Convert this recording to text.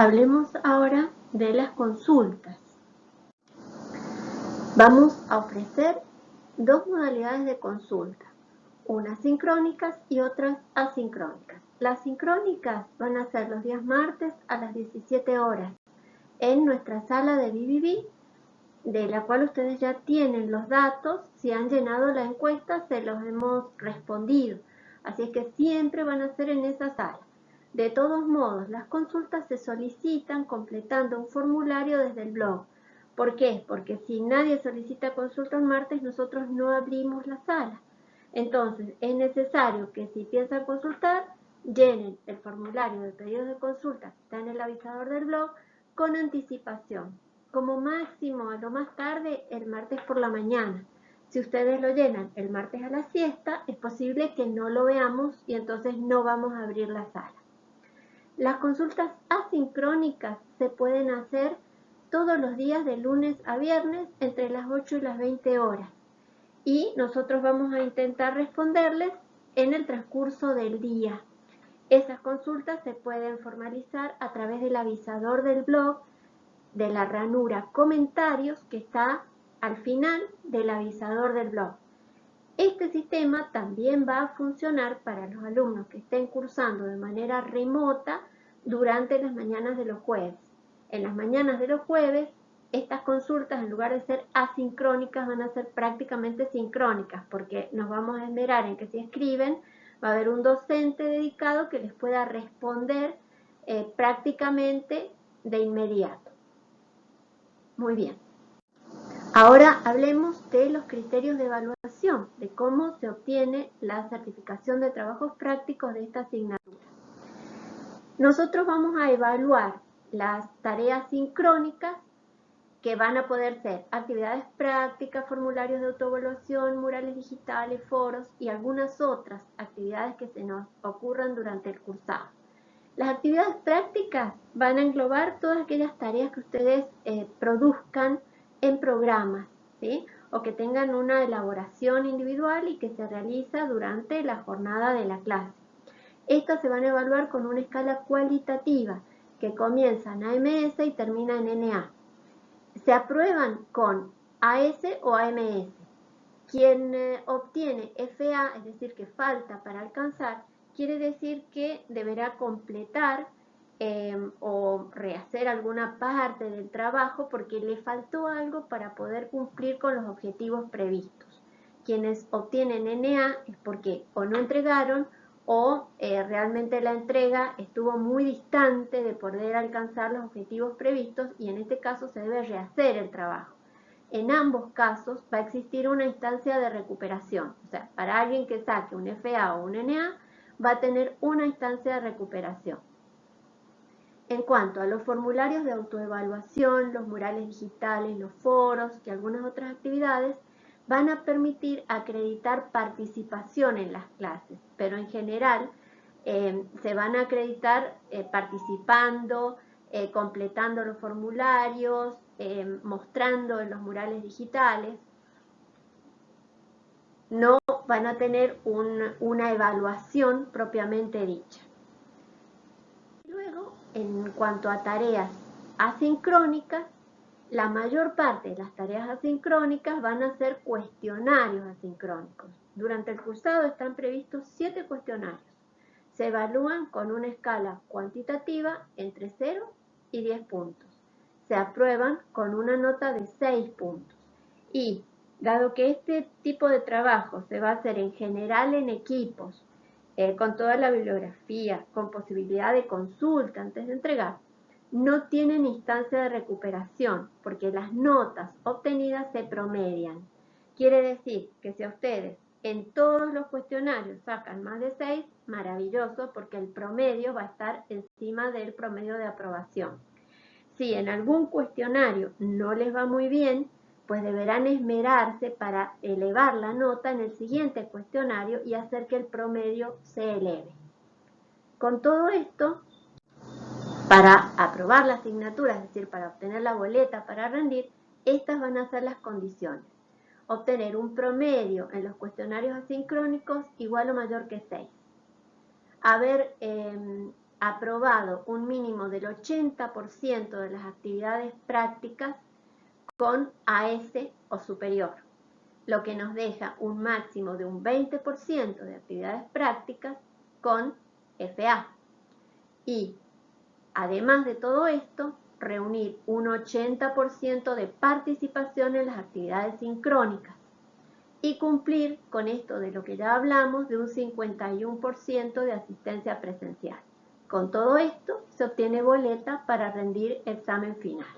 Hablemos ahora de las consultas. Vamos a ofrecer dos modalidades de consulta, unas sincrónicas y otras asincrónicas. Las sincrónicas van a ser los días martes a las 17 horas en nuestra sala de BBB, de la cual ustedes ya tienen los datos. Si han llenado la encuesta, se los hemos respondido. Así es que siempre van a ser en esa sala. De todos modos, las consultas se solicitan completando un formulario desde el blog. ¿Por qué? Porque si nadie solicita consulta el martes, nosotros no abrimos la sala. Entonces, es necesario que si piensan consultar, llenen el formulario de pedido de consulta que está en el avisador del blog con anticipación. Como máximo, a lo más tarde, el martes por la mañana. Si ustedes lo llenan el martes a la siesta, es posible que no lo veamos y entonces no vamos a abrir la sala. Las consultas asincrónicas se pueden hacer todos los días de lunes a viernes entre las 8 y las 20 horas. Y nosotros vamos a intentar responderles en el transcurso del día. Esas consultas se pueden formalizar a través del avisador del blog de la ranura comentarios que está al final del avisador del blog. Este sistema también va a funcionar para los alumnos que estén cursando de manera remota durante las mañanas de los jueves. En las mañanas de los jueves, estas consultas, en lugar de ser asincrónicas, van a ser prácticamente sincrónicas, porque nos vamos a esmerar en que si escriben, va a haber un docente dedicado que les pueda responder eh, prácticamente de inmediato. Muy bien. Ahora hablemos de los criterios de evaluación, de cómo se obtiene la certificación de trabajos prácticos de esta asignatura. Nosotros vamos a evaluar las tareas sincrónicas que van a poder ser actividades prácticas, formularios de autoevaluación, murales digitales, foros y algunas otras actividades que se nos ocurran durante el cursado. Las actividades prácticas van a englobar todas aquellas tareas que ustedes eh, produzcan en programas, o que tengan una elaboración individual y que se realiza durante la jornada de la clase. Estas se van a evaluar con una escala cualitativa que comienza en AMS y termina en NA. Se aprueban con AS o AMS. Quien eh, obtiene FA, es decir, que falta para alcanzar, quiere decir que deberá completar em, o rehacer alguna parte del trabajo porque le faltó algo para poder cumplir con los objetivos previstos. Quienes obtienen NA es porque o no entregaron o eh, realmente la entrega estuvo muy distante de poder alcanzar los objetivos previstos y en este caso se debe rehacer el trabajo. En ambos casos va a existir una instancia de recuperación, o sea, para alguien que saque un FA o un NA va a tener una instancia de recuperación. En cuanto a los formularios de autoevaluación, los murales digitales, los foros y algunas otras actividades, van a permitir acreditar participación en las clases, pero en general eh, se van a acreditar eh, participando, eh, completando los formularios, mostrando en los murales digitales. No van a tener una evaluación propiamente dicha. Luego, en cuanto a tareas asincrónicas, la mayor parte de las tareas asincrónicas van a ser cuestionarios asincrónicos. Durante el cursado están previstos siete cuestionarios. Se evalúan con una escala cuantitativa entre 0 y 10 puntos. Se aprueban con una nota de 6 puntos. Y, dado que este tipo de trabajo se va a hacer en general en equipos, eh, con toda la bibliografía, con posibilidad de consulta antes de entregar, no tienen instancia de recuperación porque las notas obtenidas se promedian. Quiere decir que si a ustedes en todos los cuestionarios sacan más de 6, maravilloso porque el promedio va a estar encima del promedio de aprobación. Si en algún cuestionario no les va muy bien, pues deberán esmerarse para elevar la nota en el siguiente cuestionario y hacer que el promedio se eleve. Con todo esto, para aprobar la asignatura, es decir, para obtener la boleta para rendir, estas van a ser las condiciones. Obtener un promedio en los cuestionarios asincrónicos igual o mayor que 6. Haber em, aprobado un mínimo del 80% de las actividades prácticas con AS o superior, lo que nos deja un máximo de un 20% de actividades prácticas con FA. Y además de todo esto, reunir un 80% de participación en las actividades sincrónicas y cumplir con esto de lo que ya hablamos de un 51% de asistencia presencial. Con todo esto se obtiene boleta para rendir examen final.